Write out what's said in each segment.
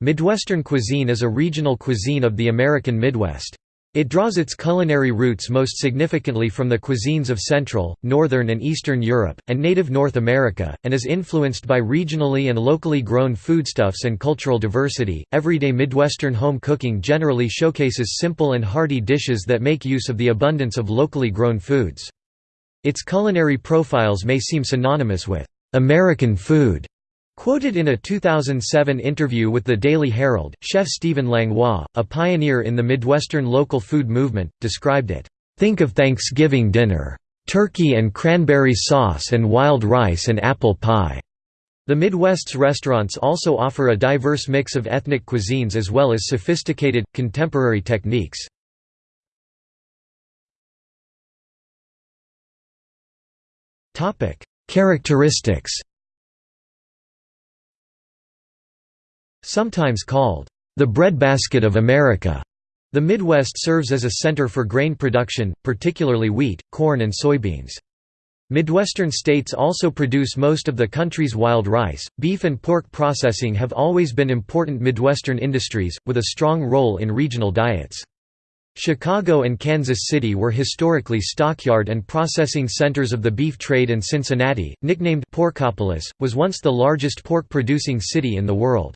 Midwestern cuisine is a regional cuisine of the American Midwest. It draws its culinary roots most significantly from the cuisines of Central, Northern and Eastern Europe, and native North America, and is influenced by regionally and locally grown foodstuffs and cultural diversity. Everyday Midwestern home cooking generally showcases simple and hearty dishes that make use of the abundance of locally grown foods. Its culinary profiles may seem synonymous with American food Quoted in a 2007 interview with the Daily Herald, chef Stephen Langlois, a pioneer in the Midwestern local food movement, described it, "...think of Thanksgiving dinner. Turkey and cranberry sauce and wild rice and apple pie." The Midwest's restaurants also offer a diverse mix of ethnic cuisines as well as sophisticated, contemporary techniques. Characteristics Sometimes called, "...the breadbasket of America." The Midwest serves as a center for grain production, particularly wheat, corn and soybeans. Midwestern states also produce most of the country's wild rice. Beef and pork processing have always been important Midwestern industries, with a strong role in regional diets. Chicago and Kansas City were historically stockyard and processing centers of the beef trade and Cincinnati, nicknamed Porkopolis, was once the largest pork-producing city in the world.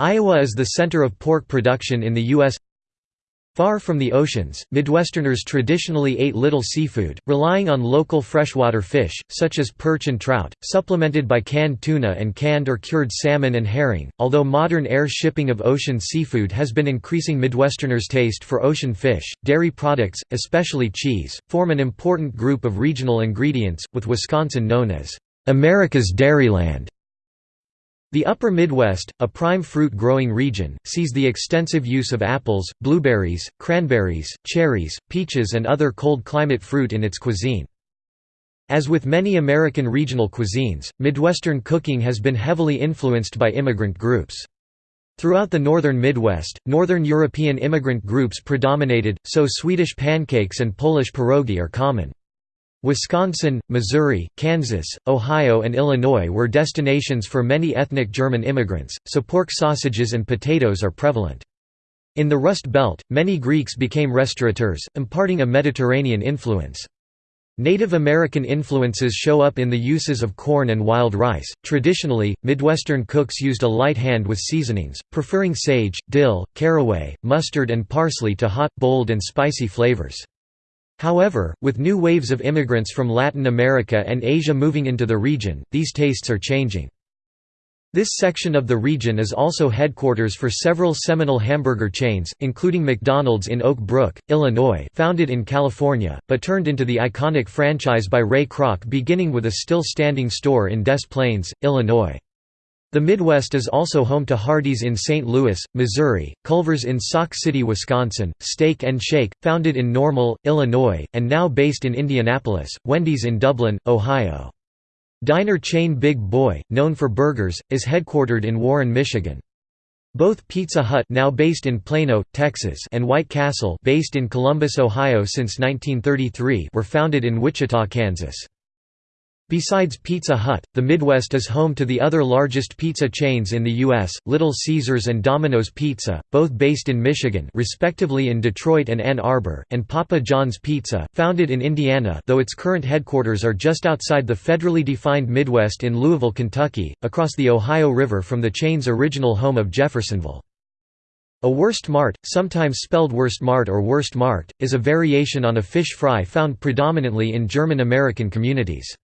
Iowa is the center of pork production in the U.S. Far from the oceans, Midwesterners traditionally ate little seafood, relying on local freshwater fish, such as perch and trout, supplemented by canned tuna and canned or cured salmon and herring. Although modern air shipping of ocean seafood has been increasing Midwesterners' taste for ocean fish, dairy products, especially cheese, form an important group of regional ingredients, with Wisconsin known as America's Dairyland. The upper Midwest, a prime fruit-growing region, sees the extensive use of apples, blueberries, cranberries, cherries, peaches and other cold-climate fruit in its cuisine. As with many American regional cuisines, Midwestern cooking has been heavily influenced by immigrant groups. Throughout the northern Midwest, northern European immigrant groups predominated, so Swedish pancakes and Polish pierogi are common. Wisconsin, Missouri, Kansas, Ohio and Illinois were destinations for many ethnic German immigrants, so pork sausages and potatoes are prevalent. In the Rust Belt, many Greeks became restaurateurs, imparting a Mediterranean influence. Native American influences show up in the uses of corn and wild rice. Traditionally, Midwestern cooks used a light hand with seasonings, preferring sage, dill, caraway, mustard, and parsley to hot, bold, and spicy flavors. However, with new waves of immigrants from Latin America and Asia moving into the region, these tastes are changing. This section of the region is also headquarters for several seminal hamburger chains, including McDonald's in Oak Brook, Illinois founded in California, but turned into the iconic franchise by Ray Kroc beginning with a still-standing store in Des Plaines, Illinois. The Midwest is also home to Hardee's in St. Louis, Missouri, Culver's in Sauk City, Wisconsin, Steak and Shake, founded in Normal, Illinois, and now based in Indianapolis, Wendy's in Dublin, Ohio. Diner chain Big Boy, known for burgers, is headquartered in Warren, Michigan. Both Pizza Hut now based in Plano, Texas and White Castle based in Columbus, Ohio since 1933 were founded in Wichita, Kansas. Besides Pizza Hut, the Midwest is home to the other largest pizza chains in the U.S., Little Caesars and Domino's Pizza, both based in Michigan respectively in Detroit and Ann Arbor, and Papa John's Pizza, founded in Indiana though its current headquarters are just outside the federally defined Midwest in Louisville, Kentucky, across the Ohio River from the chain's original home of Jeffersonville. A Wurst Mart, sometimes spelled Wurst Mart or Wurst Markt, is a variation on a fish fry found predominantly in German American communities.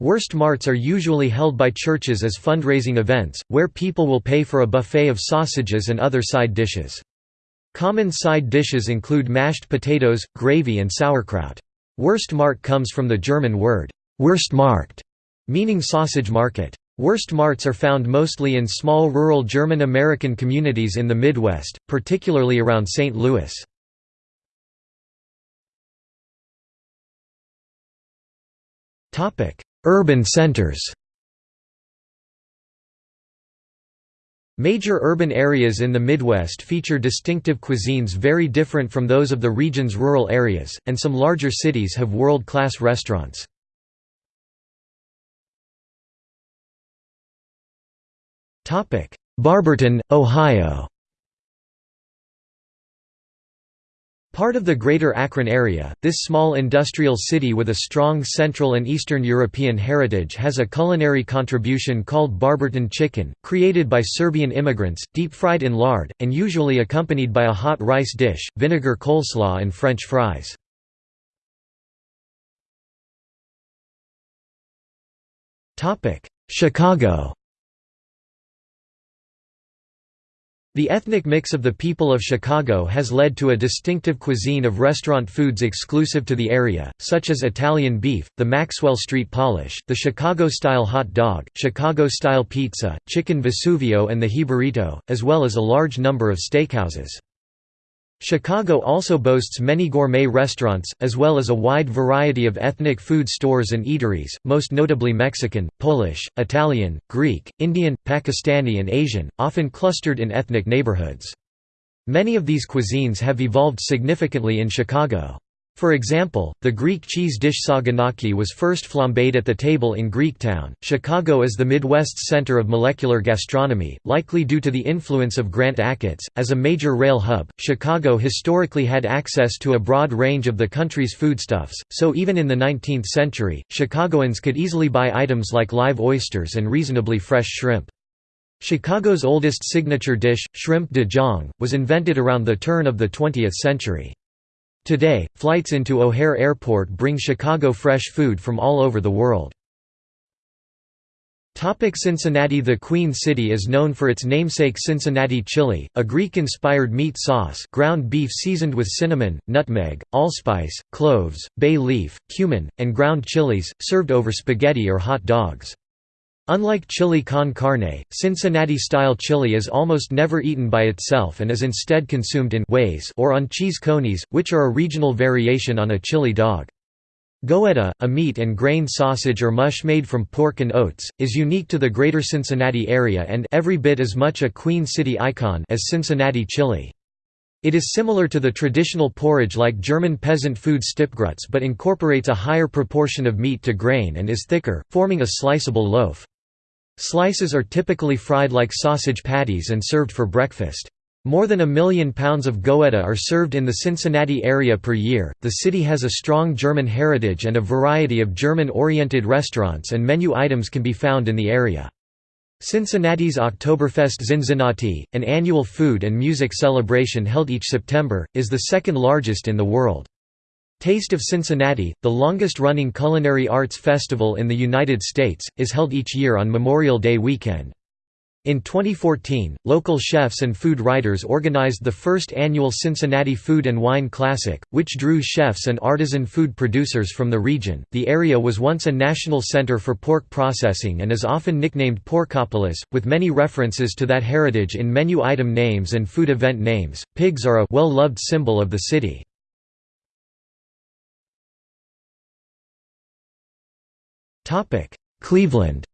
Wurst marts are usually held by churches as fundraising events, where people will pay for a buffet of sausages and other side dishes. Common side dishes include mashed potatoes, gravy and sauerkraut. Wurstmarkt comes from the German word, Wurstmarkt, meaning sausage market. Wurst marts are found mostly in small rural German American communities in the Midwest, particularly around St. Louis. Urban centers Major urban areas in the Midwest feature distinctive cuisines very different from those of the region's rural areas, and some larger cities have world-class restaurants. Barberton, Ohio Part of the Greater Akron area, this small industrial city with a strong Central and Eastern European heritage has a culinary contribution called Barberton chicken, created by Serbian immigrants, deep-fried in lard, and usually accompanied by a hot rice dish, vinegar coleslaw and French fries. Chicago The ethnic mix of the people of Chicago has led to a distinctive cuisine of restaurant foods exclusive to the area, such as Italian beef, the Maxwell Street polish, the Chicago-style hot dog, Chicago-style pizza, chicken Vesuvio and the Jibarito, as well as a large number of steakhouses. Chicago also boasts many gourmet restaurants, as well as a wide variety of ethnic food stores and eateries, most notably Mexican, Polish, Italian, Greek, Indian, Pakistani and Asian, often clustered in ethnic neighborhoods. Many of these cuisines have evolved significantly in Chicago. For example, the Greek cheese dish saganaki was first flambéed at the table in Greektown. Chicago is the Midwest's center of molecular gastronomy, likely due to the influence of Grant Achatz. As a major rail hub, Chicago historically had access to a broad range of the country's foodstuffs, so even in the 19th century, Chicagoans could easily buy items like live oysters and reasonably fresh shrimp. Chicago's oldest signature dish, shrimp DeJonghe, was invented around the turn of the 20th century. Today, flights into O'Hare Airport bring Chicago fresh food from all over the world. Cincinnati The Queen City is known for its namesake Cincinnati chili, a Greek-inspired meat sauce ground beef seasoned with cinnamon, nutmeg, allspice, cloves, bay leaf, cumin, and ground chilies, served over spaghetti or hot dogs. Unlike chili con carne, Cincinnati-style chili is almost never eaten by itself and is instead consumed in ways or on cheese conies, which are a regional variation on a chili dog. Goetta, a meat and grain sausage or mush made from pork and oats, is unique to the greater Cincinnati area and every bit as much a Queen City icon as Cincinnati chili. It is similar to the traditional porridge like German peasant food Stippgrütze but incorporates a higher proportion of meat to grain and is thicker, forming a sliceable loaf. Slices are typically fried like sausage patties and served for breakfast. More than a million pounds of goetta are served in the Cincinnati area per year. The city has a strong German heritage and a variety of German oriented restaurants and menu items can be found in the area. Cincinnati's Oktoberfest Zinzinnati, an annual food and music celebration held each September, is the second largest in the world. Taste of Cincinnati, the longest-running culinary arts festival in the United States, is held each year on Memorial Day weekend. In 2014, local chefs and food writers organized the first annual Cincinnati Food and Wine Classic, which drew chefs and artisan food producers from the region. The area was once a national center for pork processing and is often nicknamed Porkopolis, with many references to that heritage in menu item names and food event names. Pigs are a well loved symbol of the city. Cleveland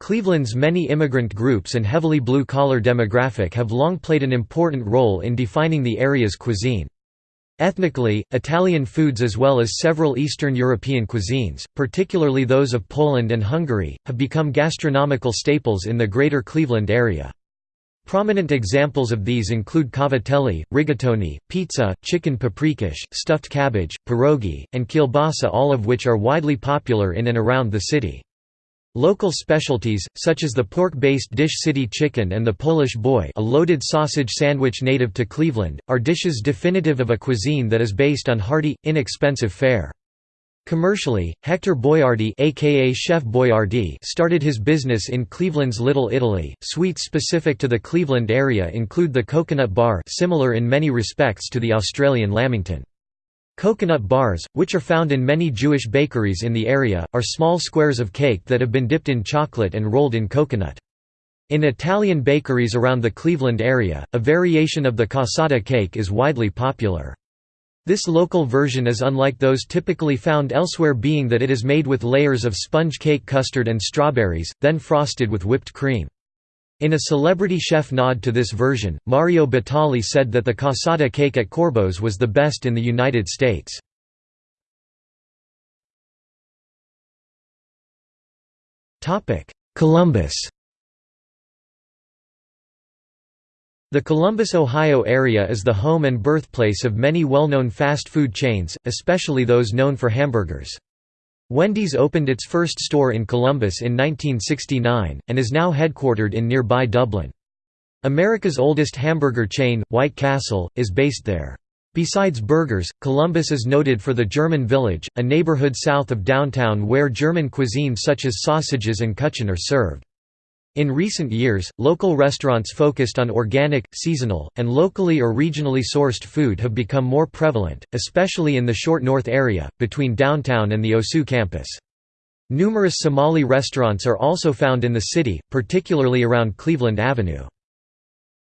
Cleveland's many immigrant groups and heavily blue-collar demographic have long played an important role in defining the area's cuisine. Ethnically, Italian foods as well as several Eastern European cuisines, particularly those of Poland and Hungary, have become gastronomical staples in the greater Cleveland area. Prominent examples of these include cavatelli, rigatoni, pizza, chicken paprikash, stuffed cabbage, pierogi, and kielbasa all of which are widely popular in and around the city. Local specialties, such as the pork-based dish city chicken and the Polish boy a loaded sausage sandwich native to Cleveland, are dishes definitive of a cuisine that is based on hearty, inexpensive fare. Commercially, Hector Boiardi aka Chef Boyardee started his business in Cleveland's Little Italy. Sweets specific to the Cleveland area include the coconut bar, similar in many respects to the Australian lamington. Coconut bars, which are found in many Jewish bakeries in the area, are small squares of cake that have been dipped in chocolate and rolled in coconut. In Italian bakeries around the Cleveland area, a variation of the cassata cake is widely popular. This local version is unlike those typically found elsewhere being that it is made with layers of sponge cake custard and strawberries, then frosted with whipped cream. In a celebrity chef nod to this version, Mario Batali said that the cassata cake at Corbo's was the best in the United States. Columbus The Columbus, Ohio area is the home and birthplace of many well-known fast food chains, especially those known for hamburgers. Wendy's opened its first store in Columbus in 1969, and is now headquartered in nearby Dublin. America's oldest hamburger chain, White Castle, is based there. Besides burgers, Columbus is noted for the German Village, a neighborhood south of downtown where German cuisine such as sausages and kuchen are served. In recent years, local restaurants focused on organic, seasonal, and locally or regionally sourced food have become more prevalent, especially in the Short North area, between downtown and the OSU campus. Numerous Somali restaurants are also found in the city, particularly around Cleveland Avenue.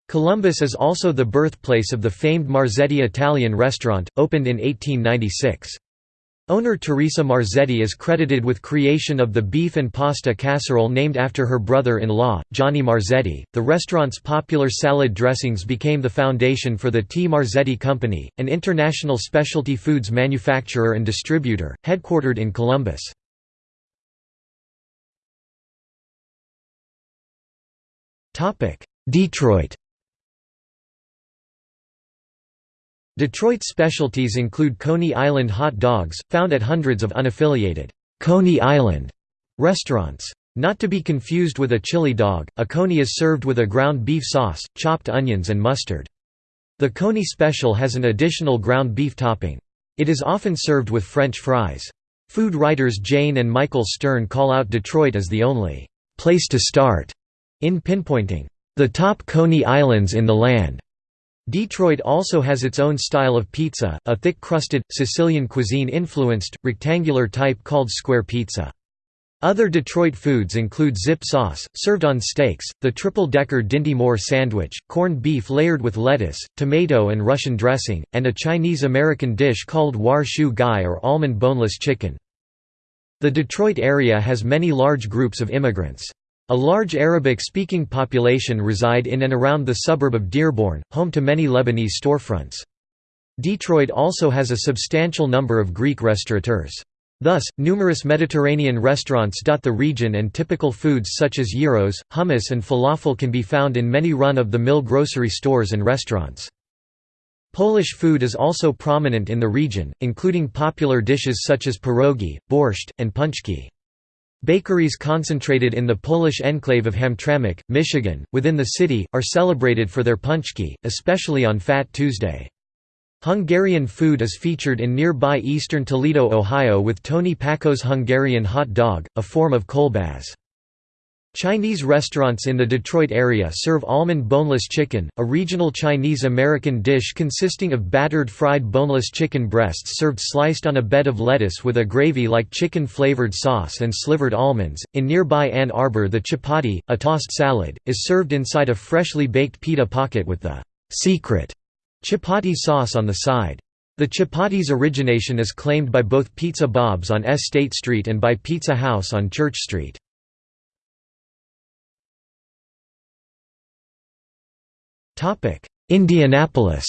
Columbus is also the birthplace of the famed Marzetti Italian restaurant, opened in 1896. Owner Teresa Marzetti is credited with creation of the beef and pasta casserole named after her brother-in-law, Johnny Marzetti. The restaurant's popular salad dressings became the foundation for the T. Marzetti Company, an international specialty foods manufacturer and distributor, headquartered in Columbus. Detroit Detroit specialties include Coney Island hot dogs, found at hundreds of unaffiliated Coney Island restaurants. Not to be confused with a chili dog, a coney is served with a ground beef sauce, chopped onions and mustard. The Coney special has an additional ground beef topping. It is often served with French fries. Food writers Jane and Michael Stern call out Detroit as the only place to start in pinpointing the top Coney Islands in the land. Detroit also has its own style of pizza, a thick-crusted, Sicilian cuisine-influenced, rectangular type called square pizza. Other Detroit foods include zip sauce, served on steaks, the triple-decker Dinty Moore sandwich, corned beef layered with lettuce, tomato and Russian dressing, and a Chinese-American dish called war shu gai or almond boneless chicken. The Detroit area has many large groups of immigrants. A large Arabic-speaking population reside in and around the suburb of Dearborn, home to many Lebanese storefronts. Detroit also has a substantial number of Greek restaurateurs. Thus, numerous Mediterranean restaurants dot the region and typical foods such as gyros, hummus and falafel can be found in many run-of-the-mill grocery stores and restaurants. Polish food is also prominent in the region, including popular dishes such as pierogi, borscht, and pączki. Bakeries concentrated in the Polish enclave of Hamtramck, Michigan, within the city, are celebrated for their pączki, especially on Fat Tuesday. Hungarian food is featured in nearby eastern Toledo, Ohio with Tony Packo's Hungarian hot dog, a form of kolbas. Chinese restaurants in the Detroit area serve almond boneless chicken, a regional Chinese-American dish consisting of battered fried boneless chicken breasts served sliced on a bed of lettuce with a gravy-like chicken-flavored sauce and slivered almonds. In nearby Ann Arbor the chipati, a tossed salad, is served inside a freshly baked pita pocket with the secret chipati sauce on the side. The chipati's origination is claimed by both Pizza Bob's on S State Street and by Pizza House on Church Street. Indianapolis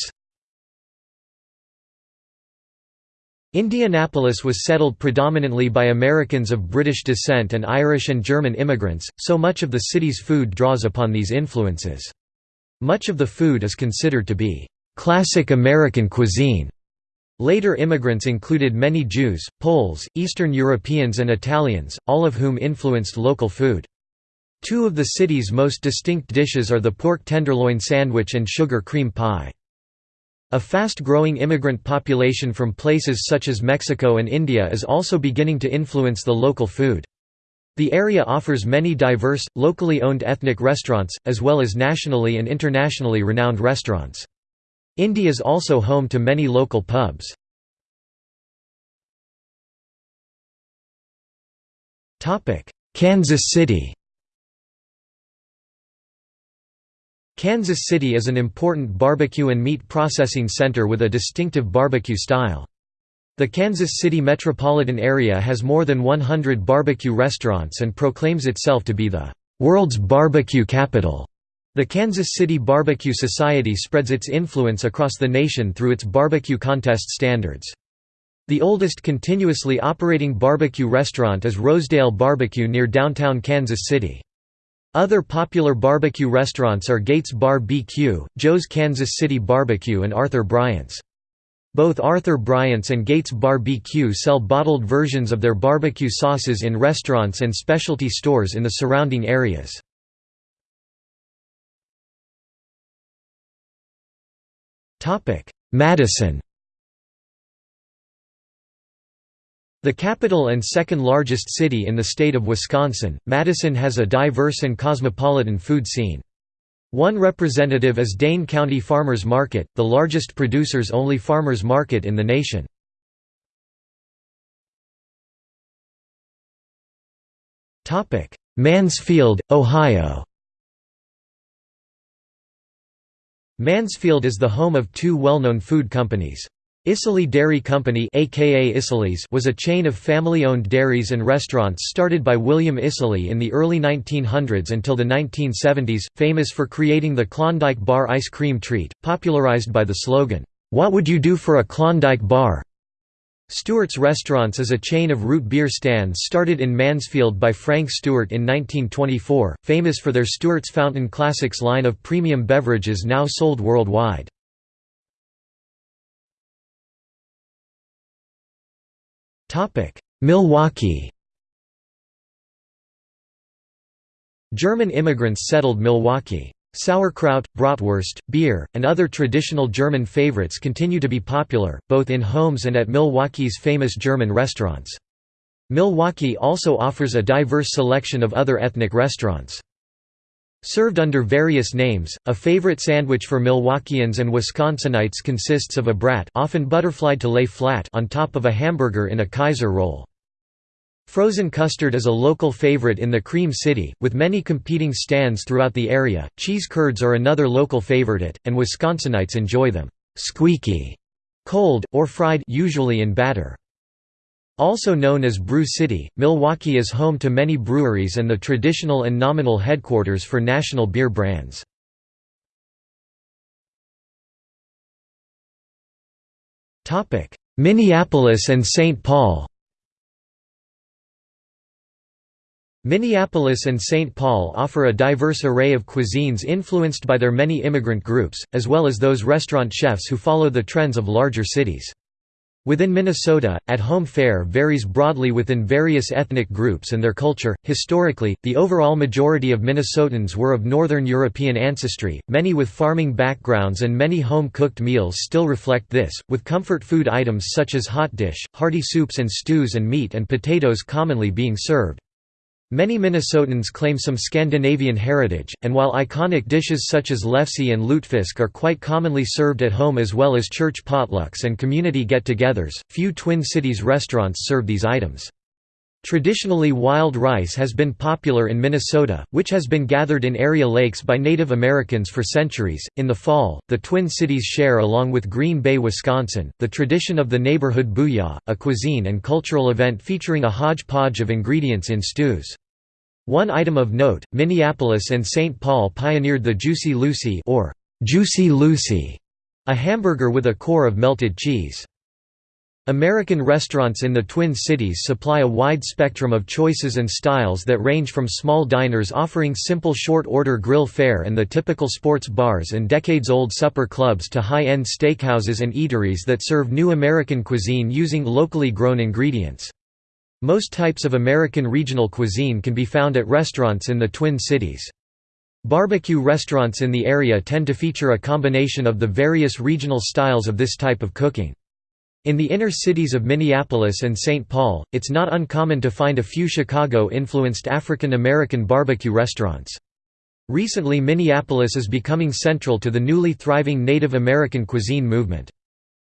Indianapolis was settled predominantly by Americans of British descent and Irish and German immigrants, so much of the city's food draws upon these influences. Much of the food is considered to be classic American cuisine. Later immigrants included many Jews, Poles, Eastern Europeans and Italians, all of whom influenced local food. Two of the city's most distinct dishes are the pork tenderloin sandwich and sugar cream pie. A fast-growing immigrant population from places such as Mexico and India is also beginning to influence the local food. The area offers many diverse, locally owned ethnic restaurants, as well as nationally and internationally renowned restaurants. Indy is also home to many local pubs. Kansas City Kansas City is an important barbecue and meat processing center with a distinctive barbecue style. The Kansas City metropolitan area has more than 100 barbecue restaurants and proclaims itself to be the world's barbecue capital. The Kansas City Barbecue Society spreads its influence across the nation through its barbecue contest standards. The oldest continuously operating barbecue restaurant is Rosedale Barbecue near downtown Kansas City. Other popular barbecue restaurants are Gates Bar BQ, Joe's Kansas City Barbecue and Arthur Bryant's. Both Arthur Bryant's and Gates Bar BQ sell bottled versions of their barbecue sauces in restaurants and specialty stores in the surrounding areas. Madison The capital and second largest city in the state of Wisconsin, Madison has a diverse and cosmopolitan food scene. One representative is Dane County Farmers Market, the largest producers-only farmers market in the nation. Mansfield, Ohio Mansfield is the home of two well-known food companies. Isaly Dairy Company aka Isaly's was a chain of family-owned dairies and restaurants started by William Isaly in the early 1900s until the 1970s, famous for creating the Klondike Bar ice cream treat, popularized by the slogan, "'What would you do for a Klondike bar?' Stewart's Restaurants is a chain of root beer stands started in Mansfield by Frank Stewart in 1924, famous for their Stewart's Fountain Classics line of premium beverages now sold worldwide. Milwaukee German immigrants settled Milwaukee. Sauerkraut, bratwurst, beer, and other traditional German favorites continue to be popular, both in homes and at Milwaukee's famous German restaurants. Milwaukee also offers a diverse selection of other ethnic restaurants. Served under various names, a favorite sandwich for Milwaukeeans and Wisconsinites consists of a brat often butterflied to lay flat on top of a hamburger in a Kaiser roll. Frozen custard is a local favorite in the Cream City, with many competing stands throughout the area. Cheese curds are another local favorite, and Wisconsinites enjoy them squeaky, cold, or fried usually in batter. Also known as Brew City, Milwaukee is home to many breweries and the traditional and nominal headquarters for national beer brands. Minneapolis and St. Paul Minneapolis and St. Paul offer a diverse array of cuisines influenced by their many immigrant groups, as well as those restaurant chefs who follow the trends of larger cities. Within Minnesota, at-home fare varies broadly within various ethnic groups and their culture. Historically, the overall majority of Minnesotans were of Northern European ancestry, many with farming backgrounds and many home-cooked meals still reflect this, with comfort food items such as hot dish, hearty soups and stews and meat and potatoes commonly being served. Many Minnesotans claim some Scandinavian heritage, and while iconic dishes such as lefse and lutefisk are quite commonly served at home as well as church potlucks and community get-togethers, few Twin Cities restaurants serve these items. Traditionally wild rice has been popular in Minnesota, which has been gathered in area lakes by Native Americans for centuries. In the fall, the Twin Cities share along with Green Bay, Wisconsin, the tradition of the neighborhood booyah, a cuisine and cultural event featuring a hodgepodge of ingredients in stews. One item of note, Minneapolis and St. Paul pioneered the Juicy Lucy or Juicy Lucy, a hamburger with a core of melted cheese. American restaurants in the Twin Cities supply a wide spectrum of choices and styles that range from small diners offering simple short-order grill fare and the typical sports bars and decades-old supper clubs to high-end steakhouses and eateries that serve new American cuisine using locally grown ingredients. Most types of American regional cuisine can be found at restaurants in the Twin Cities. Barbecue restaurants in the area tend to feature a combination of the various regional styles of this type of cooking. In the inner cities of Minneapolis and St. Paul, it's not uncommon to find a few Chicago-influenced African American barbecue restaurants. Recently Minneapolis is becoming central to the newly thriving Native American cuisine movement.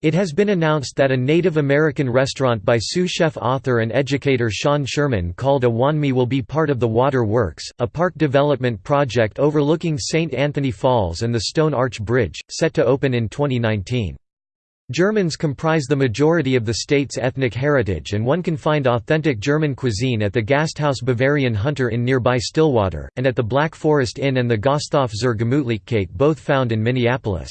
It has been announced that a Native American restaurant by sous chef author and educator Sean Sherman called Owamni will be part of the Water Works, a park development project overlooking St. Anthony Falls and the Stone Arch Bridge, set to open in 2019. Germans comprise the majority of the state's ethnic heritage and one can find authentic German cuisine at the Gasthaus Bavarian Hunter in nearby Stillwater, and at the Black Forest Inn and the Gasthof zur Gemütlichkeit both found in Minneapolis.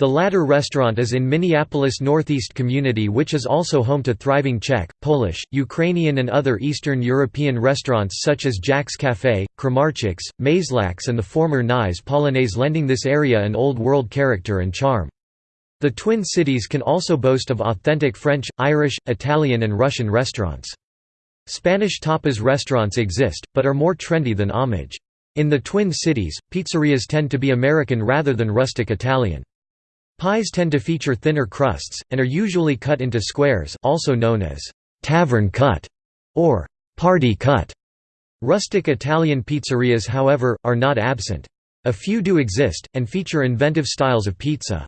The latter restaurant is in Minneapolis Northeast community which is also home to thriving Czech, Polish, Ukrainian and other Eastern European restaurants such as Jack's Café, Kramarczuk's, Mayslack's and the former Nye's Polonaise lending this area an old world character and charm. The Twin Cities can also boast of authentic French, Irish, Italian and Russian restaurants. Spanish tapas restaurants exist, but are more trendy than homage. In the Twin Cities, pizzerias tend to be American rather than rustic Italian. Pies tend to feature thinner crusts, and are usually cut into squares also known as «tavern cut» or «party cut». Rustic Italian pizzerias however, are not absent. A few do exist, and feature inventive styles of pizza.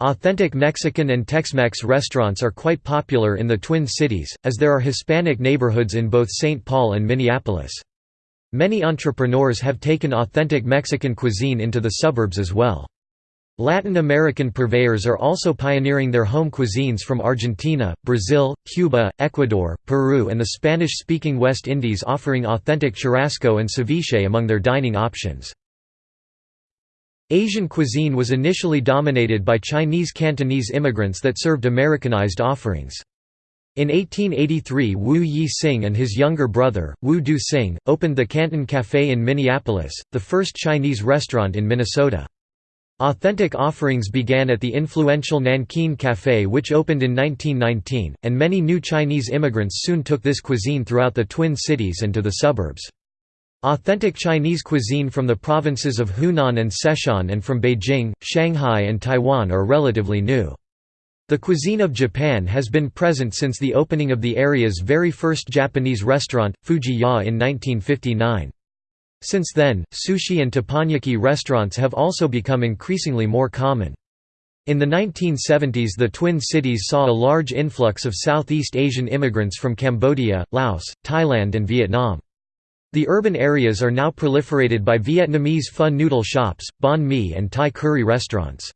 Authentic Mexican and Tex-Mex restaurants are quite popular in the Twin Cities, as there are Hispanic neighborhoods in both St. Paul and Minneapolis. Many entrepreneurs have taken authentic Mexican cuisine into the suburbs as well. Latin American purveyors are also pioneering their home cuisines from Argentina, Brazil, Cuba, Ecuador, Peru and the Spanish-speaking West Indies offering authentic churrasco and ceviche among their dining options. Asian cuisine was initially dominated by Chinese Cantonese immigrants that served Americanized offerings. In 1883 Wu Yi Sing and his younger brother, Wu Du Sing, opened the Canton Café in Minneapolis, the first Chinese restaurant in Minnesota. Authentic offerings began at the influential Nankin Café which opened in 1919, and many new Chinese immigrants soon took this cuisine throughout the Twin Cities and to the suburbs. Authentic Chinese cuisine from the provinces of Hunan and Sichuan and from Beijing, Shanghai and Taiwan are relatively new. The cuisine of Japan has been present since the opening of the area's very first Japanese restaurant, Fuji-ya in 1959. Since then, sushi and teppanyaki restaurants have also become increasingly more common. In the 1970s the Twin Cities saw a large influx of Southeast Asian immigrants from Cambodia, Laos, Thailand and Vietnam. The urban areas are now proliferated by Vietnamese pho noodle shops, banh mi and Thai curry restaurants.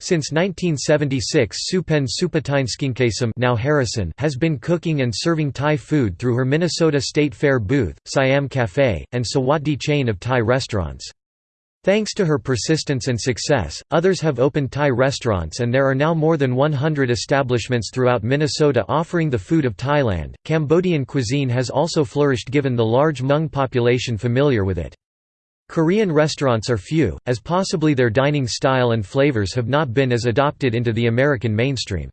Since 1976 Supen Supatineskinkasam now Harrison has been cooking and serving Thai food through her Minnesota State Fair booth, Siam Cafe, and Sawatdee chain of Thai restaurants. Thanks to her persistence and success, others have opened Thai restaurants and there are now more than 100 establishments throughout Minnesota offering the food of Thailand. Cambodian cuisine has also flourished given the large Hmong population familiar with it. Korean restaurants are few, as possibly their dining style and flavors have not been as adopted into the American mainstream.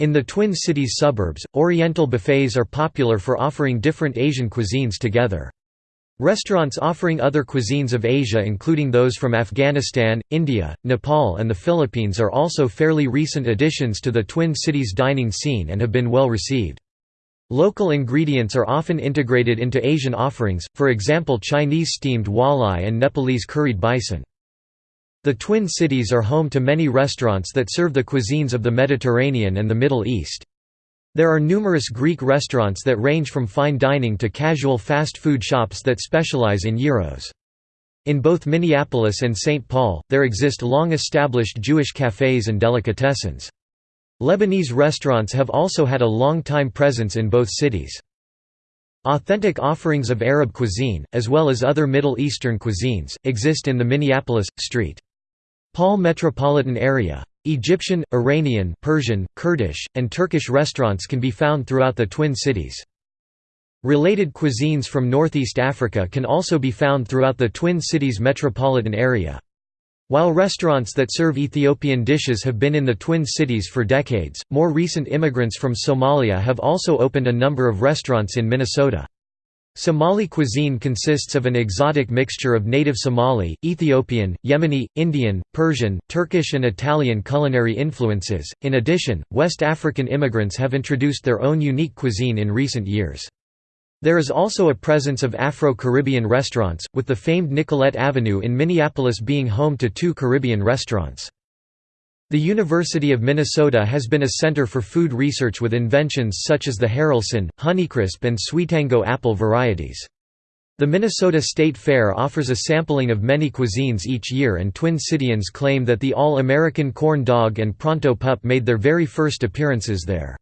In the Twin Cities suburbs, Oriental buffets are popular for offering different Asian cuisines together. Restaurants offering other cuisines of Asia including those from Afghanistan, India, Nepal and the Philippines are also fairly recent additions to the Twin Cities dining scene and have been well received. Local ingredients are often integrated into Asian offerings, for example Chinese steamed walleye and Nepalese curried bison. The Twin Cities are home to many restaurants that serve the cuisines of the Mediterranean and the Middle East. There are numerous Greek restaurants that range from fine dining to casual fast food shops that specialize in gyros. In both Minneapolis and St. Paul, there exist long-established Jewish cafes and delicatessens. Lebanese restaurants have also had a long-time presence in both cities. Authentic offerings of Arab cuisine, as well as other Middle Eastern cuisines, exist in the Minneapolis, St. Paul metropolitan area. Egyptian, Iranian, Persian, Kurdish, and Turkish restaurants can be found throughout the Twin Cities. Related cuisines from Northeast Africa can also be found throughout the Twin Cities metropolitan area. While restaurants that serve Ethiopian dishes have been in the Twin Cities for decades, more recent immigrants from Somalia have also opened a number of restaurants in Minnesota. Somali cuisine consists of an exotic mixture of native Somali, Ethiopian, Yemeni, Indian, Persian, Turkish and Italian culinary influences. In addition, West African immigrants have introduced their own unique cuisine in recent years. There is also a presence of Afro-Caribbean restaurants, with the famed Nicollet Avenue in Minneapolis being home to two Caribbean restaurants. The University of Minnesota has been a center for food research with inventions such as the Haralson, Honeycrisp and Sweetango apple varieties. The Minnesota State Fair offers a sampling of many cuisines each year and Twin Cityans claim that the All-American corn dog and Pronto Pup made their very first appearances there.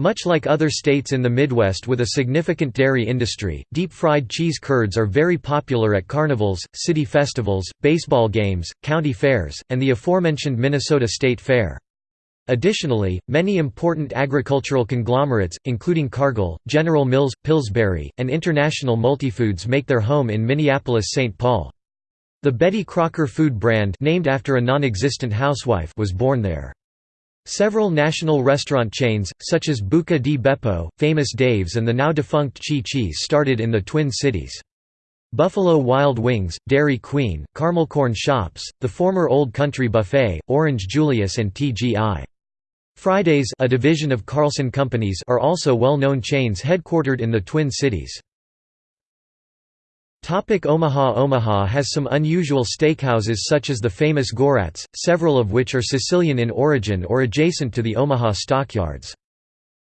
Much like other states in the Midwest with a significant dairy industry, deep-fried cheese curds are very popular at carnivals, city festivals, baseball games, county fairs, and the aforementioned Minnesota State Fair. Additionally, many important agricultural conglomerates, including Cargill, General Mills, Pillsbury, and International Multifoods make their home in Minneapolis-St. Paul. The Betty Crocker food brand named after a non-existent housewife was born there. Several national restaurant chains, such as Buca di Beppo, Famous Dave's and the now-defunct Chi Chi's started in the Twin Cities. Buffalo Wild Wings, Dairy Queen, Corn Shops, the former Old Country Buffet, Orange Julius and TGI. Fridays a division of Carlson Companies are also well-known chains headquartered in the Twin Cities. Topic Omaha Omaha has some unusual steakhouses such as the famous Gorat's, several of which are Sicilian in origin or adjacent to the Omaha stockyards.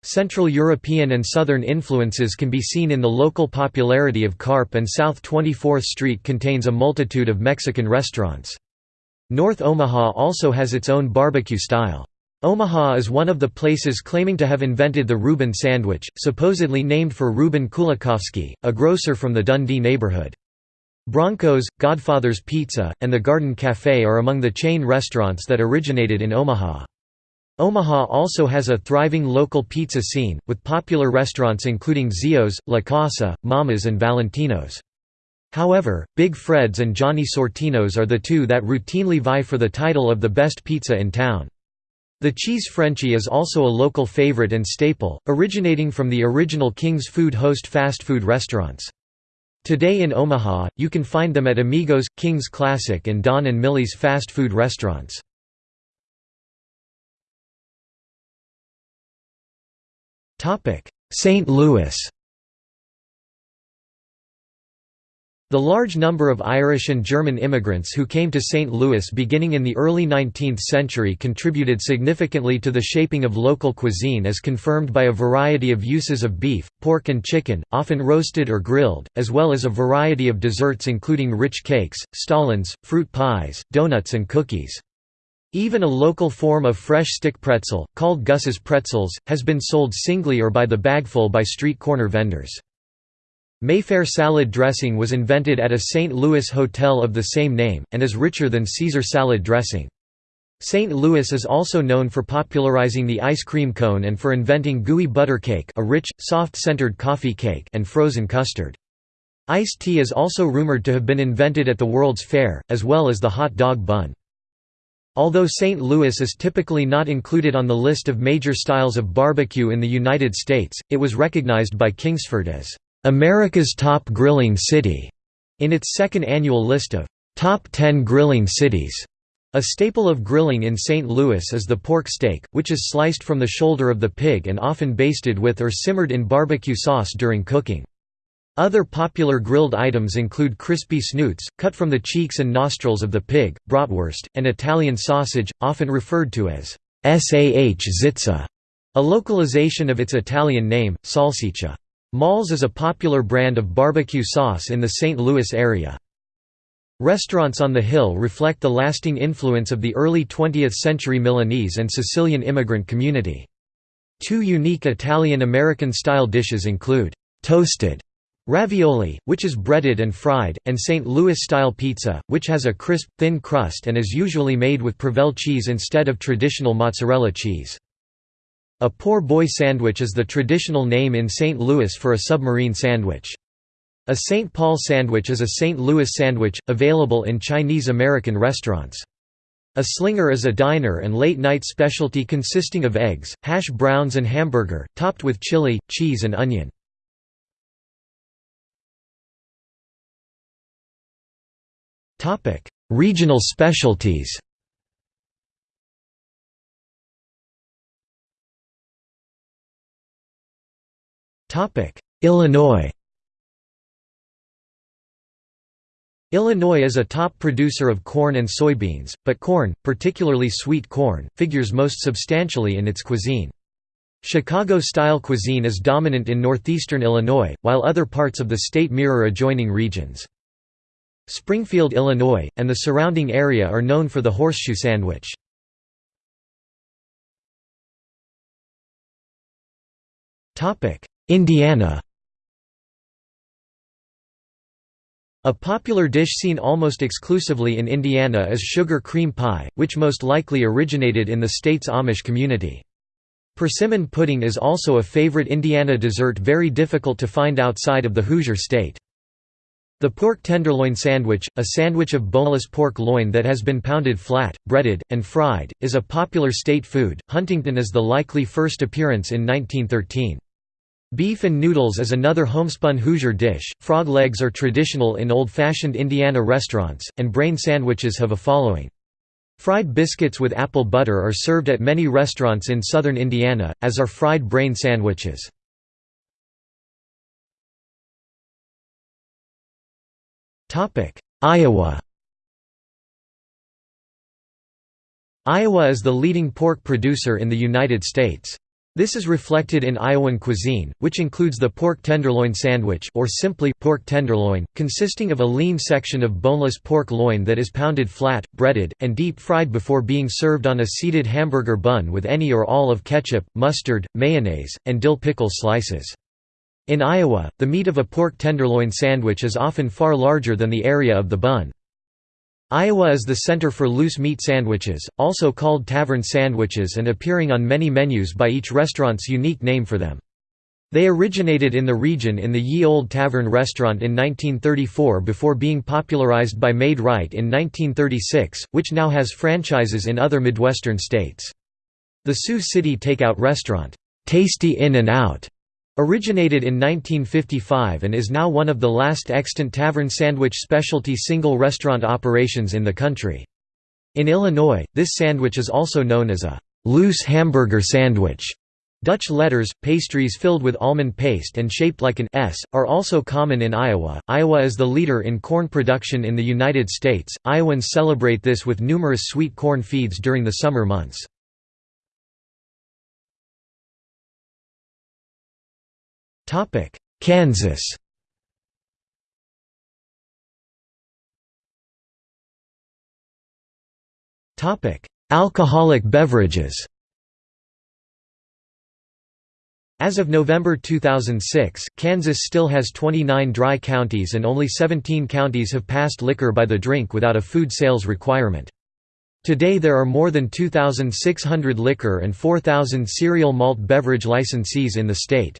Central European and Southern influences can be seen in the local popularity of carp and South 24th Street contains a multitude of Mexican restaurants. North Omaha also has its own barbecue style. Omaha is one of the places claiming to have invented the Reuben sandwich, supposedly named for Reuben Kulakofsky, a grocer from the Dundee neighborhood. Bronco's, Godfather's Pizza, and the Garden Café are among the chain restaurants that originated in Omaha. Omaha also has a thriving local pizza scene, with popular restaurants including Zio's, La Casa, Mama's and Valentino's. However, Big Fred's and Johnny Sortino's are the two that routinely vie for the title of the best pizza in town. The cheese Frenchie is also a local favorite and staple, originating from the original King's Food host fast food restaurants. Today in Omaha, you can find them at Amigos, King's Classic and Don and Millie's fast food restaurants. St. Louis The large number of Irish and German immigrants who came to St. Louis beginning in the early 19th century contributed significantly to the shaping of local cuisine as confirmed by a variety of uses of beef, pork and chicken, often roasted or grilled, as well as a variety of desserts including rich cakes, stollens, fruit pies, donuts and cookies. Even a local form of fresh stick pretzel, called Gus's pretzels, has been sold singly or by the bagful by street corner vendors. Mayfair salad dressing was invented at a St. Louis hotel of the same name, and is richer than Caesar salad dressing. St. Louis is also known for popularizing the ice cream cone and for inventing gooey butter cake a rich, soft-centered coffee cake and frozen custard. Iced tea is also rumored to have been invented at the World's Fair, as well as the hot dog bun. Although St. Louis is typically not included on the list of major styles of barbecue in the United States, it was recognized by Kingsford as America's Top Grilling City in its second annual list of Top 10 Grilling Cities. A staple of grilling in St. Louis is the pork steak, which is sliced from the shoulder of the pig and often basted with or simmered in barbecue sauce during cooking. Other popular grilled items include crispy snoots, cut from the cheeks and nostrils of the pig, bratwurst, and Italian sausage, often referred to as sah zitza, a localization of its Italian name, salsiccia. Maull's is a popular brand of barbecue sauce in the St. Louis area. Restaurants on the Hill reflect the lasting influence of the early 20th-century Milanese and Sicilian immigrant community. Two unique Italian-American style dishes include, toasted ravioli, which is breaded and fried, and St. Louis-style pizza, which has a crisp, thin crust and is usually made with Provel cheese instead of traditional mozzarella cheese. A poor boy sandwich is the traditional name in St. Louis for a submarine sandwich. A St. Paul sandwich is a St. Louis sandwich, available in Chinese-American restaurants. A slinger is a diner and late-night specialty consisting of eggs, hash browns and hamburger, topped with chili, cheese and onion. Regional specialties Illinois Illinois is a top producer of corn and soybeans, but corn, particularly sweet corn, figures most substantially in its cuisine. Chicago-style cuisine is dominant in northeastern Illinois, while other parts of the state mirror adjoining regions. Springfield, Illinois, and the surrounding area are known for the horseshoe sandwich. Indiana A popular dish seen almost exclusively in Indiana is sugar cream pie, which most likely originated in the state's Amish community. Persimmon pudding is also a favorite Indiana dessert very difficult to find outside of the Hoosier state. The pork tenderloin sandwich, a sandwich of boneless pork loin that has been pounded flat, breaded, and fried, is a popular state food. Huntington is the likely first appearance in 1913. Beef and noodles is another homespun Hoosier dish, frog legs are traditional in old-fashioned Indiana restaurants, and brain sandwiches have a following. Fried biscuits with apple butter are served at many restaurants in southern Indiana, as are fried brain sandwiches. Iowa Iowa is the leading pork producer in the United States. This is reflected in Iowan cuisine, which includes the pork tenderloin sandwich or simply pork tenderloin, consisting of a lean section of boneless pork loin that is pounded flat, breaded, and deep-fried before being served on a seeded hamburger bun with any or all of ketchup, mustard, mayonnaise, and dill pickle slices. In Iowa, the meat of a pork tenderloin sandwich is often far larger than the area of the bun. Iowa is the center for loose meat sandwiches, also called tavern sandwiches and appearing on many menus by each restaurant's unique name for them. They originated in the region in the Ye Old Tavern restaurant in 1934 before being popularized by Maid-Rite in 1936, which now has franchises in other Midwestern states. The Sioux City takeout restaurant, Tastee Inn and Out, Originated in 1955 and is now one of the last extant tavern sandwich specialty single restaurant operations in the country. In Illinois, this sandwich is also known as a loose hamburger sandwich. Dutch letters, pastries filled with almond paste and shaped like an S, are also common in Iowa. Iowa is the leader in corn production in the United States. Iowans celebrate this with numerous sweet corn feeds during the summer months. Topic: Kansas. Topic: Alcoholic beverages. As of November 2006, Kansas still has 29 dry counties and only 17 counties have passed liquor by the drink without a food sales requirement. Today there are more than 2,600 liquor and 4,000 cereal malt beverage licensees in the state.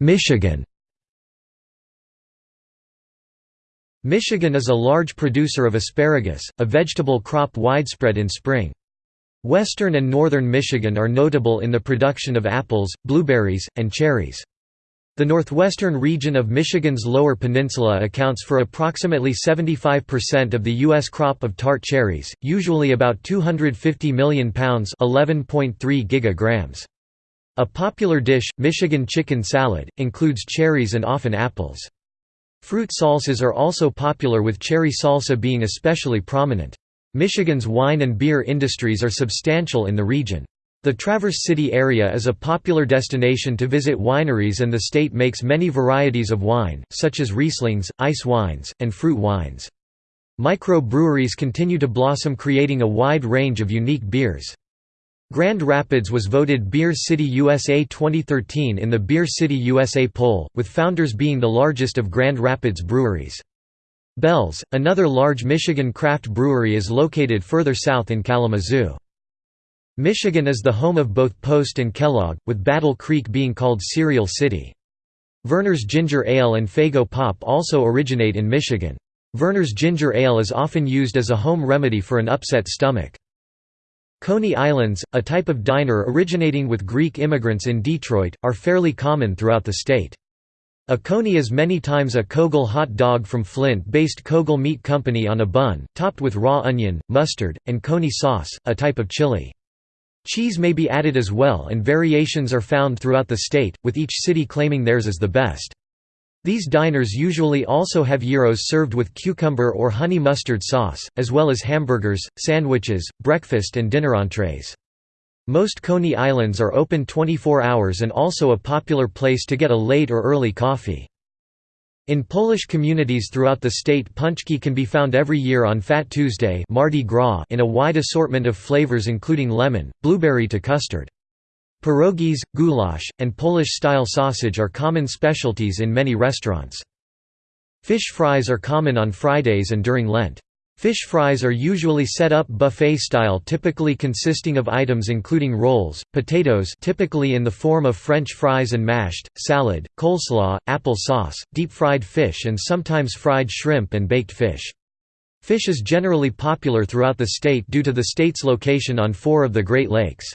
Michigan Michigan is a large producer of asparagus, a vegetable crop widespread in spring. Western and northern Michigan are notable in the production of apples, blueberries, and cherries. The northwestern region of Michigan's Lower Peninsula accounts for approximately 75% of the U.S. crop of tart cherries, usually about 250 million pounds 11.3 gigagrams. A popular dish, Michigan chicken salad, includes cherries and often apples. Fruit salsas are also popular with cherry salsa being especially prominent. Michigan's wine and beer industries are substantial in the region. The Traverse City area is a popular destination to visit wineries and the state makes many varieties of wine, such as Rieslings, ice wines, and fruit wines. Micro-breweries continue to blossom creating a wide range of unique beers. Grand Rapids was voted Beer City USA 2013 in the Beer City USA poll, with Founders being the largest of Grand Rapids breweries. Bell's, another large Michigan craft brewery is located further south in Kalamazoo. Michigan is the home of both Post and Kellogg, with Battle Creek being called Cereal City. Vernors Ginger Ale and Faygo Pop also originate in Michigan. Vernors Ginger Ale is often used as a home remedy for an upset stomach. Coney Islands, a type of diner originating with Greek immigrants in Detroit, are fairly common throughout the state. A coney is many times a Koegel hot dog from Flint-based Koegel Meat Company on a bun, topped with raw onion, mustard, and coney sauce, a type of chili. Cheese may be added as well and variations are found throughout the state, with each city claiming theirs is the best. These diners usually also have gyros served with cucumber or honey mustard sauce, as well as hamburgers, sandwiches, breakfast and dinner entrees. Most Coney Islands are open 24 hours and also a popular place to get a late or early coffee. In Polish communities throughout the state pączki can be found every year on Fat Tuesday Mardi Gras in a wide assortment of flavors including lemon, blueberry to custard. Pierogies, goulash, and Polish-style sausage are common specialties in many restaurants. Fish fries are common on Fridays and during Lent. Fish fries are usually set up buffet style typically consisting of items including rolls, potatoes typically in the form of french fries and mashed, salad, coleslaw, apple sauce, deep-fried fish and sometimes fried shrimp and baked fish. Fish is generally popular throughout the state due to the state's location on four of the Great Lakes.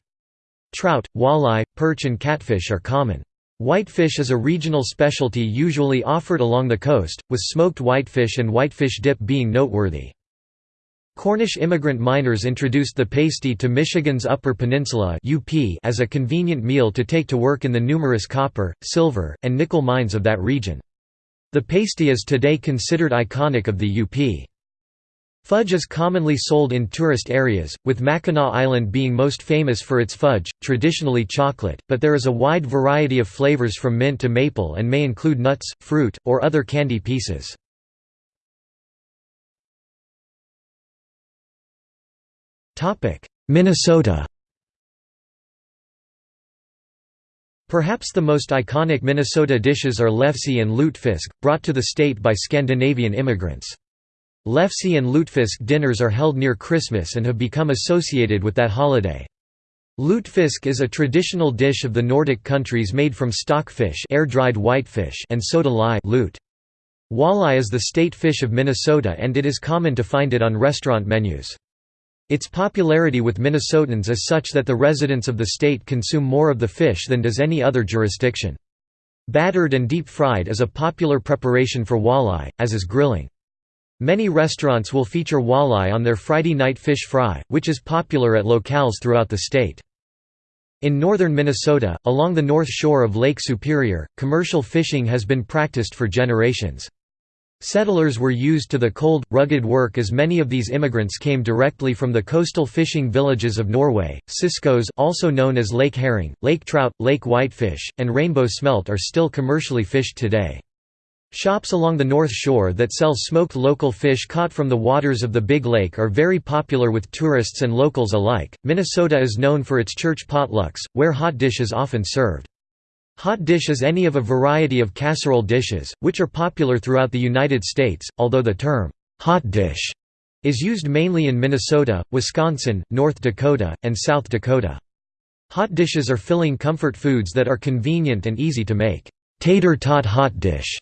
Trout, walleye, perch and catfish are common. Whitefish is a regional specialty usually offered along the coast, with smoked whitefish and whitefish dip being noteworthy. Cornish immigrant miners introduced the pasty to Michigan's Upper Peninsula as a convenient meal to take to work in the numerous copper, silver, and nickel mines of that region. The pasty is today considered iconic of the UP. Fudge is commonly sold in tourist areas, with Mackinac Island being most famous for its fudge, traditionally chocolate, but there is a wide variety of flavors from mint to maple and may include nuts, fruit, or other candy pieces. Minnesota Perhaps the most iconic Minnesota dishes are lefse and lutefisk, brought to the state by Scandinavian immigrants. Lefse and lutefisk dinners are held near Christmas and have become associated with that holiday. Lutefisk is a traditional dish of the Nordic countries made from stockfish air-dried whitefish and soda lye lute. Walleye is the state fish of Minnesota and it is common to find it on restaurant menus. Its popularity with Minnesotans is such that the residents of the state consume more of the fish than does any other jurisdiction. Battered and deep-fried is a popular preparation for walleye, as is grilling. Many restaurants will feature walleye on their Friday night fish fry, which is popular at locales throughout the state. In northern Minnesota, along the north shore of Lake Superior, commercial fishing has been practiced for generations. Settlers were used to the cold, rugged work as many of these immigrants came directly from the coastal fishing villages of Norway. Ciscoes, also known as lake herring, lake trout, lake whitefish, and rainbow smelt are still commercially fished today. Shops along the North Shore that sell smoked local fish caught from the waters of the Big Lake are very popular with tourists and locals alike. Minnesota is known for its church potlucks, where hot dish is often served. Hot dish is any of a variety of casserole dishes, which are popular throughout the United States, although the term, hot dish, is used mainly in Minnesota, Wisconsin, North Dakota, and South Dakota. Hot dishes are filling comfort foods that are convenient and easy to make. Tater tot hot dish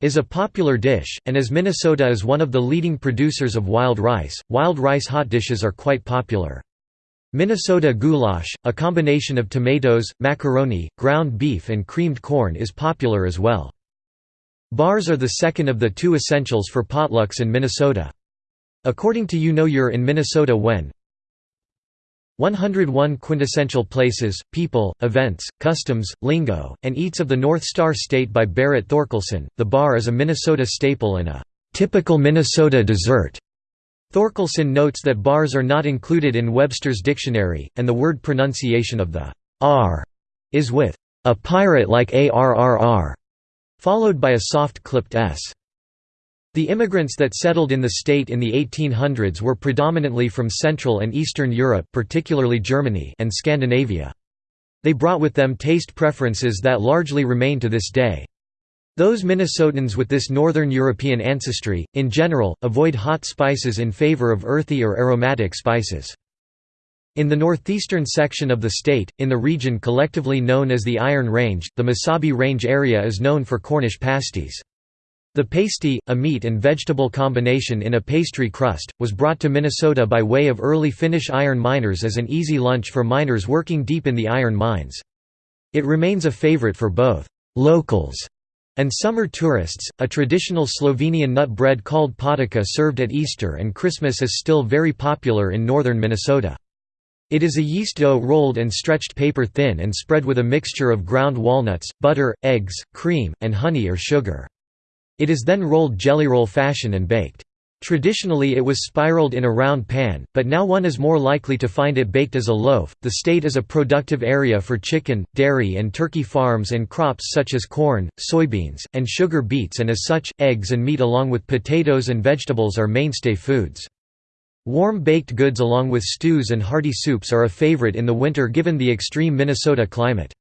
is a popular dish, and as Minnesota is one of the leading producers of wild rice, wild rice hot dishes are quite popular. Minnesota goulash, a combination of tomatoes, macaroni, ground beef and creamed corn is popular as well. Bars are the second of the two essentials for potlucks in Minnesota. According to You Know You're in Minnesota When 101 quintessential places, people, events, customs, lingo, and eats of the North Star State by Berit Thorkelson. The bar is a Minnesota staple and a typical Minnesota dessert. Thorkelson notes that bars are not included in Webster's dictionary, and the word pronunciation of the r is with a pirate like arrr, followed by a soft clipped s. The immigrants that settled in the state in the 1800s were predominantly from Central and Eastern Europe particularly Germany and Scandinavia. They brought with them taste preferences that largely remain to this day. Those Minnesotans with this Northern European ancestry, in general, avoid hot spices in favor of earthy or aromatic spices. In the northeastern section of the state, in the region collectively known as the Iron Range, the Mesabi Range area is known for Cornish pasties. The pasty, a meat and vegetable combination in a pastry crust, was brought to Minnesota by way of early Finnish iron miners as an easy lunch for miners working deep in the iron mines. It remains a favorite for both «locals» And summer tourists, a traditional Slovenian nut bread called potica served at Easter and Christmas is still very popular in northern Minnesota. It is a yeast dough rolled and stretched paper thin and spread with a mixture of ground walnuts, butter, eggs, cream, and honey or sugar. It is then rolled jelly roll fashion and baked. Traditionally it was spiraled in a round pan, but now one is more likely to find it baked as a loaf. The state is a productive area for chicken, dairy, and turkey farms and crops such as corn, soybeans, and sugar beets, and as such, eggs and meat along with potatoes and vegetables are mainstay foods. Warm baked goods along with stews and hearty soups are a favorite in the winter given the extreme Minnesota climate.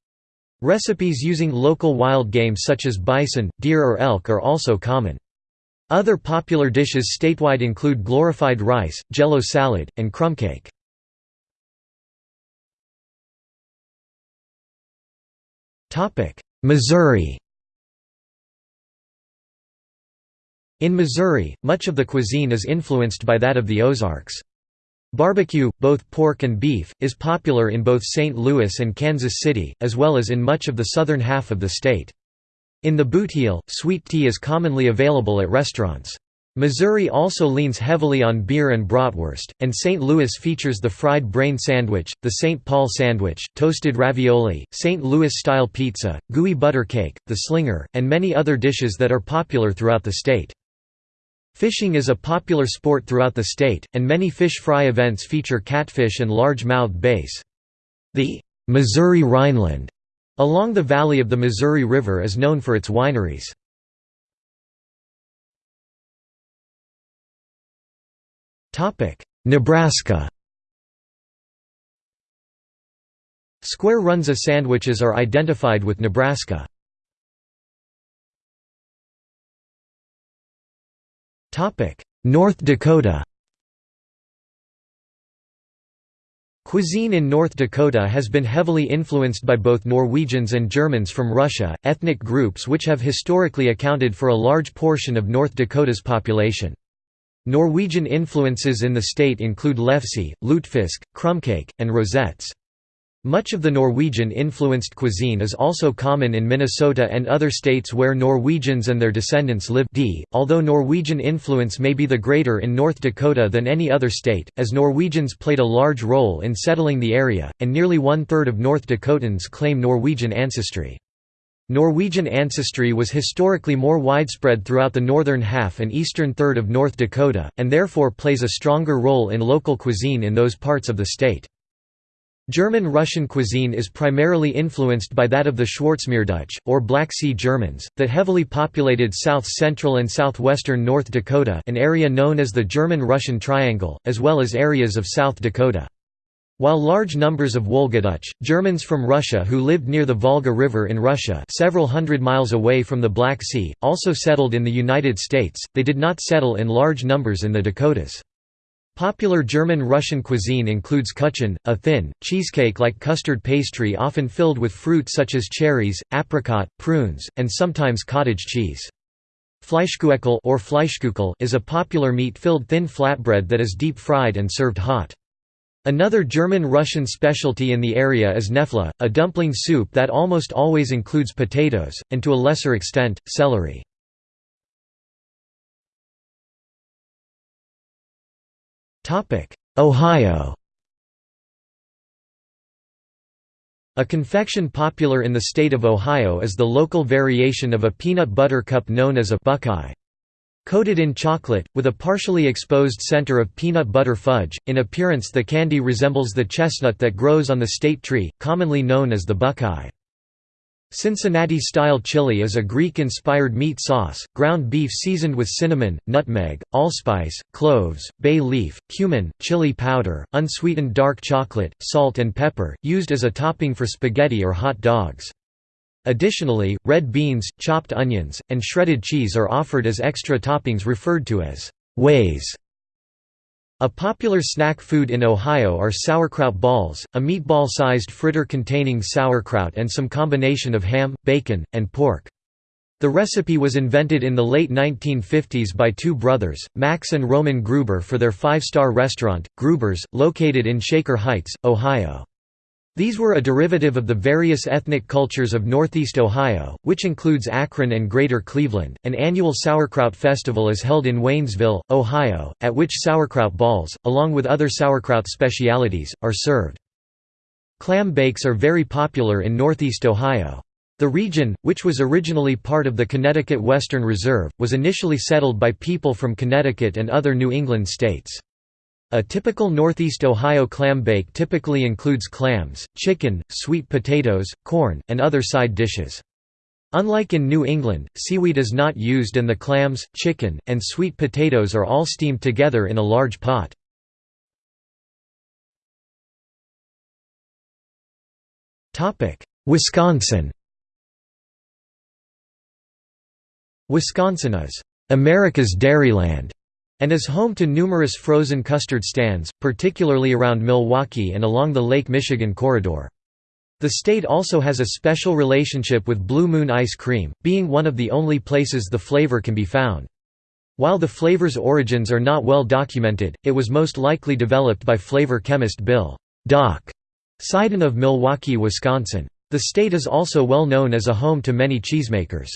Recipes using local wild game such as bison, deer or elk are also common. Other popular dishes statewide include glorified rice, jello salad, and krumkake. Missouri In Missouri, much of the cuisine is influenced by that of the Ozarks. Barbecue, both pork and beef, is popular in both St. Louis and Kansas City, as well as in much of the southern half of the state. In the Bootheel, sweet tea is commonly available at restaurants. Missouri also leans heavily on beer and bratwurst, and St. Louis features the fried brain sandwich, the St. Paul sandwich, toasted ravioli, St. Louis-style pizza, gooey butter cake, the slinger, and many other dishes that are popular throughout the state. Fishing is a popular sport throughout the state, and many fish fry events feature catfish and large-mouthed bass. The Missouri Rhineland Along the valley of the Missouri River is known for its wineries. Nebraska Square Runza sandwiches are identified with Nebraska. North Dakota Cuisine in North Dakota has been heavily influenced by both Norwegians and Germans from Russia, ethnic groups which have historically accounted for a large portion of North Dakota's population. Norwegian influences in the state include lefse, lutefisk, krumkake, and rosettes. Much of the Norwegian-influenced cuisine is also common in Minnesota and other states where Norwegians and their descendants live d, although Norwegian influence may be the greater in North Dakota than any other state, as Norwegians played a large role in settling the area, and nearly one-third of North Dakotans claim Norwegian ancestry. Norwegian ancestry was historically more widespread throughout the northern half and eastern third of North Dakota, and therefore plays a stronger role in local cuisine in those parts of the state. German-Russian cuisine is primarily influenced by that of the Schwarzmeerdeutsch, or Black Sea Germans, that heavily populated south-central and southwestern North Dakota an area known as the German-Russian Triangle, as well as areas of South Dakota. While large numbers of Wolgadeutsche, Germans from Russia who lived near the Volga River in Russia several hundred miles away from the Black Sea, also settled in the United States, they did not settle in large numbers in the Dakotas. Popular German-Russian cuisine includes kuchen, a thin, cheesecake-like custard pastry often filled with fruit such as cherries, apricot, prunes, and sometimes cottage cheese. Fleischkueckel or Fleischkuchel is a popular meat-filled thin flatbread that is deep-fried and served hot. Another German-Russian specialty in the area is knoephla, a dumpling soup that almost always includes potatoes, and to a lesser extent, celery. Ohio A confection popular in the state of Ohio is the local variation of a peanut butter cup known as a buckeye. Coated in chocolate, with a partially exposed center of peanut butter fudge, in appearance the candy resembles the chestnut that grows on the state tree, commonly known as the buckeye. Cincinnati-style chili is a Greek-inspired meat sauce, ground beef seasoned with cinnamon, nutmeg, allspice, cloves, bay leaf, cumin, chili powder, unsweetened dark chocolate, salt and pepper, used as a topping for spaghetti or hot dogs. Additionally, red beans, chopped onions, and shredded cheese are offered as extra toppings referred to as ways. A popular snack food in Ohio are sauerkraut balls, a meatball-sized fritter containing sauerkraut and some combination of ham, bacon, and pork. The recipe was invented in the late 1950s by two brothers, Max and Roman Gruber for their five-star restaurant, Gruber's, located in Shaker Heights, Ohio. These were a derivative of the various ethnic cultures of Northeast Ohio, which includes Akron and Greater Cleveland. An annual sauerkraut festival is held in Waynesville, Ohio, at which sauerkraut balls, along with other sauerkraut specialities, are served. Clam bakes are very popular in Northeast Ohio. The region, which was originally part of the Connecticut Western Reserve, was initially settled by people from Connecticut and other New England states. A typical Northeast Ohio clam bake typically includes clams, chicken, sweet potatoes, corn, and other side dishes. Unlike in New England, seaweed is not used and the clams, chicken, and sweet potatoes are all steamed together in a large pot. Wisconsin Wisconsin is America's Dairyland and is home to numerous frozen custard stands, particularly around Milwaukee and along the Lake Michigan corridor. The state also has a special relationship with Blue Moon ice cream, being one of the only places the flavor can be found. While the flavor's origins are not well documented, it was most likely developed by flavor chemist Bill Doc Sidon of Milwaukee, Wisconsin. The state is also well known as a home to many cheesemakers.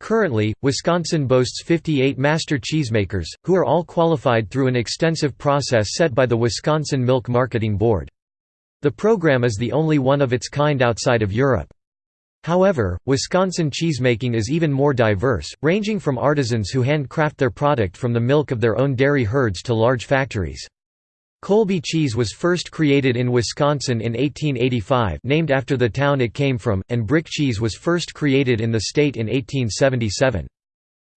Currently, Wisconsin boasts 58 master cheesemakers, who are all qualified through an extensive process set by the Wisconsin Milk Marketing Board. The program is the only one of its kind outside of Europe. However, Wisconsin cheesemaking is even more diverse, ranging from artisans who handcraft their product from the milk of their own dairy herds to large factories. Colby cheese was first created in Wisconsin in 1885 named after the town it came from, and brick cheese was first created in the state in 1877.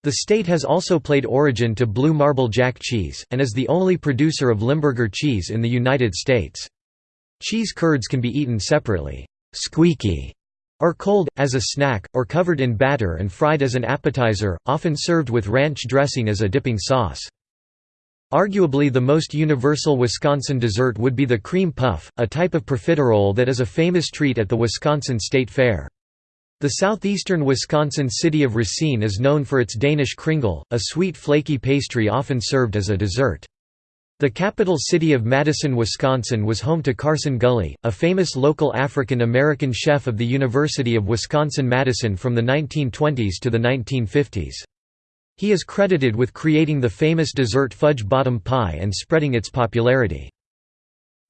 The state has also played origin to blue marble jack cheese, and is the only producer of Limburger cheese in the United States. Cheese curds can be eaten separately squeaky", or cold, as a snack, or covered in batter and fried as an appetizer, often served with ranch dressing as a dipping sauce. Arguably the most universal Wisconsin dessert would be the cream puff, a type of profiterole that is a famous treat at the Wisconsin State Fair. The southeastern Wisconsin city of Racine is known for its Danish kringle, a sweet flaky pastry often served as a dessert. The capital city of Madison, Wisconsin was home to Carson Gulley, a famous local African-American chef of the University of Wisconsin-Madison from the 1920s to the 1950s. He is credited with creating the famous dessert fudge bottom pie and spreading its popularity.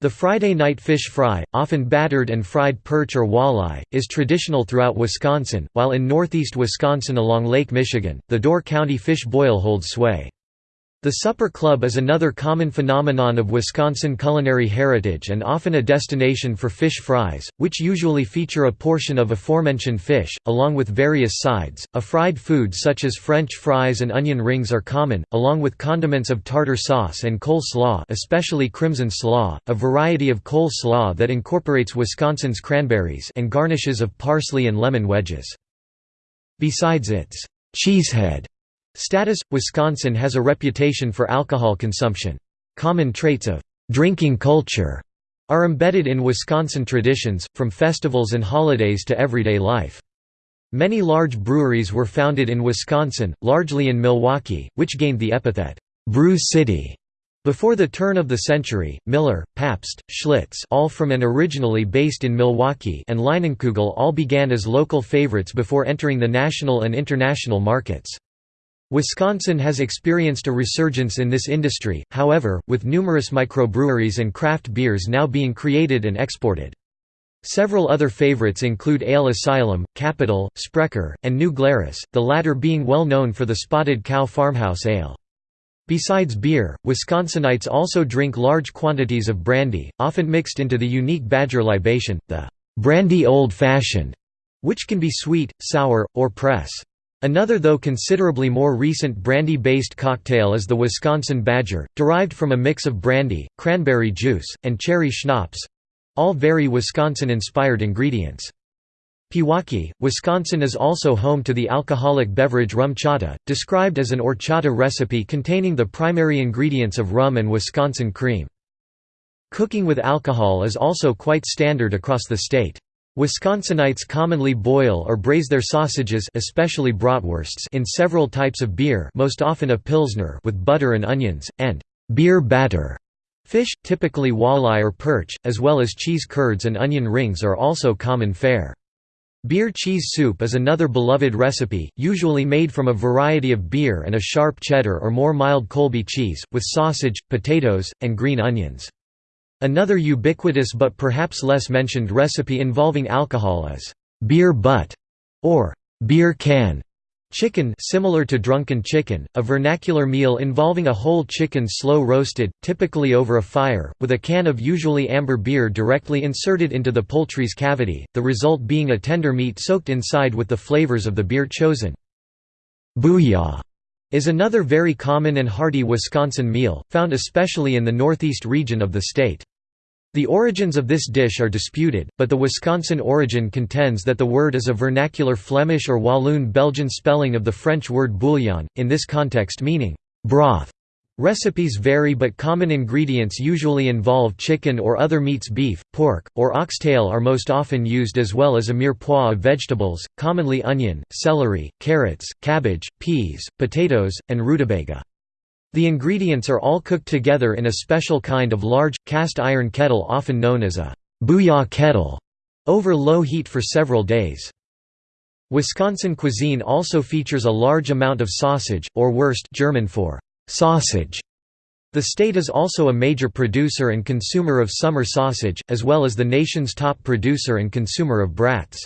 The Friday night fish fry, often battered and fried perch or walleye, is traditional throughout Wisconsin, while in northeast Wisconsin along Lake Michigan, the Door County fish boil holds sway. The supper club is another common phenomenon of Wisconsin culinary heritage and often a destination for fish fries, which usually feature a portion of aforementioned fish, along with various sides. A fried food such as French fries and onion rings are common, along with condiments of tartar sauce and cole slaw, especially crimson slaw, a variety of cole slaw that incorporates Wisconsin's cranberries and garnishes of parsley and lemon wedges. Besides its cheesehead Status – Wisconsin has a reputation for alcohol consumption. Common traits of «drinking culture» are embedded in Wisconsin traditions, from festivals and holidays to everyday life. Many large breweries were founded in Wisconsin, largely in Milwaukee, which gained the epithet, "'Brew City' Before the turn of the century, Miller, Pabst, Schlitz all from and originally based in Milwaukee and Leinenkugel all began as local favorites before entering the national and international markets. Wisconsin has experienced a resurgence in this industry, however, with numerous microbreweries and craft beers now being created and exported. Several other favorites include Ale Asylum, Capital, Sprecher, and New Glarus, the latter being well known for the Spotted Cow Farmhouse Ale. Besides beer, Wisconsinites also drink large quantities of brandy, often mixed into the unique Badger libation, the brandy old fashioned, which can be sweet, sour, or press. Another though considerably more recent brandy-based cocktail is the Wisconsin Badger, derived from a mix of brandy, cranberry juice, and cherry schnapps—all very Wisconsin-inspired ingredients. Pewaukee, Wisconsin is also home to the alcoholic beverage RumChata, described as an horchata recipe containing the primary ingredients of rum and Wisconsin cream. Cooking with alcohol is also quite standard across the state. Wisconsinites commonly boil or braise their sausages especially bratwursts in several types of beer most often a pilsner with butter and onions, and «beer batter». Fish, typically walleye or perch, as well as cheese curds and onion rings are also common fare. Beer cheese soup is another beloved recipe, usually made from a variety of beer and a sharp cheddar or more mild Colby cheese, with sausage, potatoes, and green onions. Another ubiquitous but perhaps less mentioned recipe involving alcohol is beer butt, or beer can chicken similar to drunken chicken, a vernacular meal involving a whole chicken slow roasted, typically over a fire, with a can of usually amber beer directly inserted into the poultry's cavity, the result being a tender meat soaked inside with the flavors of the beer chosen. Booyah is another very common and hearty Wisconsin meal, found especially in the northeast region of the state. The origins of this dish are disputed, but the Wisconsin origin contends that the word is a vernacular Flemish or Walloon Belgian spelling of the French word bouillon, in this context meaning broth. Recipes vary but common ingredients usually involve chicken or other meats beef, pork, or oxtail are most often used as well as a mirepoix of vegetables, commonly onion, celery, carrots, cabbage, peas, potatoes, and rutabaga. The ingredients are all cooked together in a special kind of large, cast iron kettle often known as a booyah kettle, over low heat for several days. Wisconsin cuisine also features a large amount of sausage, or Wurst German for sausage. The state is also a major producer and consumer of summer sausage, as well as the nation's top producer and consumer of brats.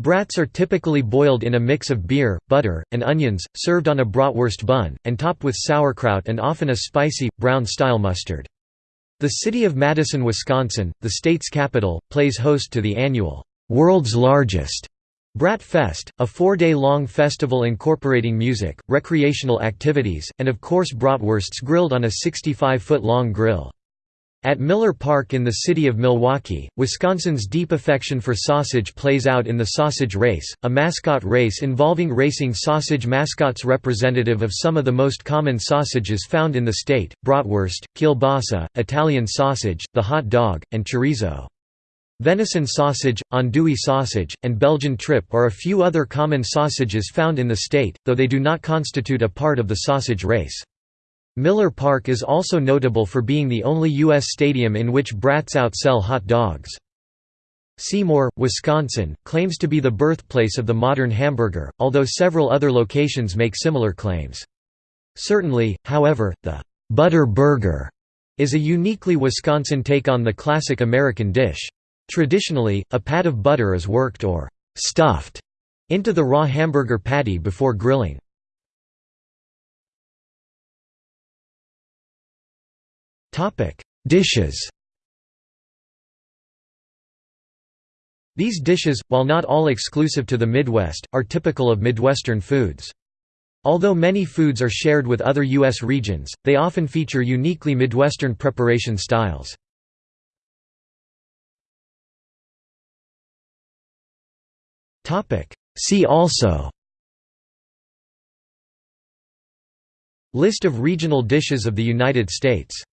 Brats are typically boiled in a mix of beer, butter, and onions, served on a bratwurst bun, and topped with sauerkraut and often a spicy, brown-style mustard. The city of Madison, Wisconsin, the state's capital, plays host to the annual, "'World's Largest' Brat Fest, a four-day-long festival incorporating music, recreational activities, and of course bratwursts grilled on a 65-foot-long grill. At Miller Park in the city of Milwaukee, Wisconsin's deep affection for sausage plays out in the Sausage Race, a mascot race involving racing sausage mascots representative of some of the most common sausages found in the state, bratwurst, kielbasa, Italian sausage, the hot dog, and chorizo. Venison sausage, andouille sausage, and Belgian trippe are a few other common sausages found in the state, though they do not constitute a part of the sausage race. Miller Park is also notable for being the only U.S. stadium in which brats outsell hot dogs. Seymour, Wisconsin, claims to be the birthplace of the modern hamburger, although several other locations make similar claims. Certainly, however, the «butter burger» is a uniquely Wisconsin take on the classic American dish. Traditionally, a pat of butter is worked or «stuffed» into the raw hamburger patty before grilling. Topic: Dishes. These dishes, while not all exclusive to the Midwest, are typical of Midwestern foods. Although many foods are shared with other U.S. regions, they often feature uniquely Midwestern preparation styles. See also List of regional dishes of the United States